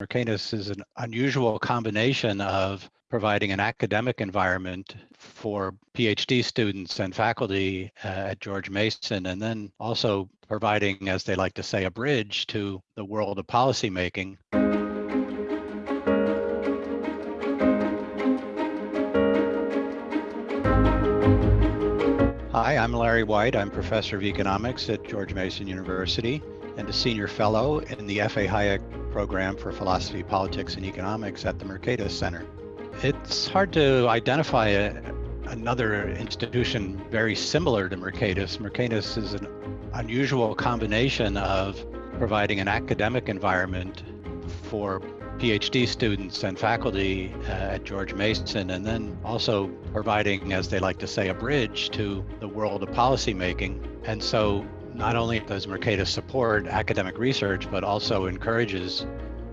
Mercatus is an unusual combination of providing an academic environment for PhD students and faculty uh, at George Mason, and then also providing, as they like to say, a bridge to the world of policymaking. Hi, I'm Larry White. I'm professor of economics at George Mason University and a senior fellow in the F.A. Hayek program for philosophy, politics, and economics at the Mercatus Center. It's hard to identify a, another institution very similar to Mercatus. Mercatus is an unusual combination of providing an academic environment for PhD students and faculty uh, at George Mason, and then also providing, as they like to say, a bridge to the world of policymaking. And so not only does Mercatus support academic research, but also encourages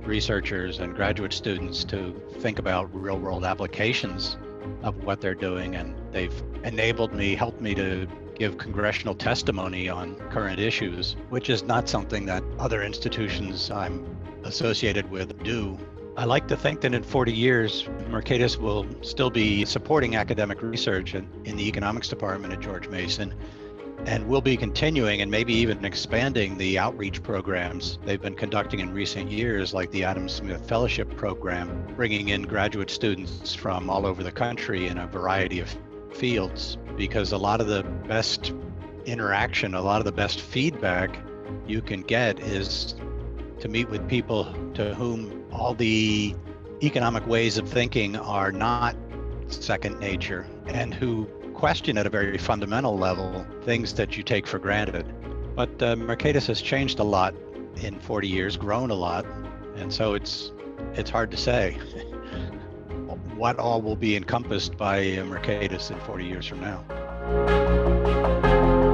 researchers and graduate students to think about real world applications of what they're doing. And they've enabled me, helped me to give congressional testimony on current issues, which is not something that other institutions I'm associated with do. I like to think that in 40 years, Mercatus will still be supporting academic research in, in the economics department at George Mason and we'll be continuing and maybe even expanding the outreach programs they've been conducting in recent years, like the Adam Smith Fellowship Program, bringing in graduate students from all over the country in a variety of fields, because a lot of the best interaction, a lot of the best feedback you can get is to meet with people to whom all the economic ways of thinking are not second nature and who question at a very fundamental level things that you take for granted. But uh, Mercatus has changed a lot in 40 years, grown a lot, and so it's it's hard to say what all will be encompassed by Mercatus in 40 years from now.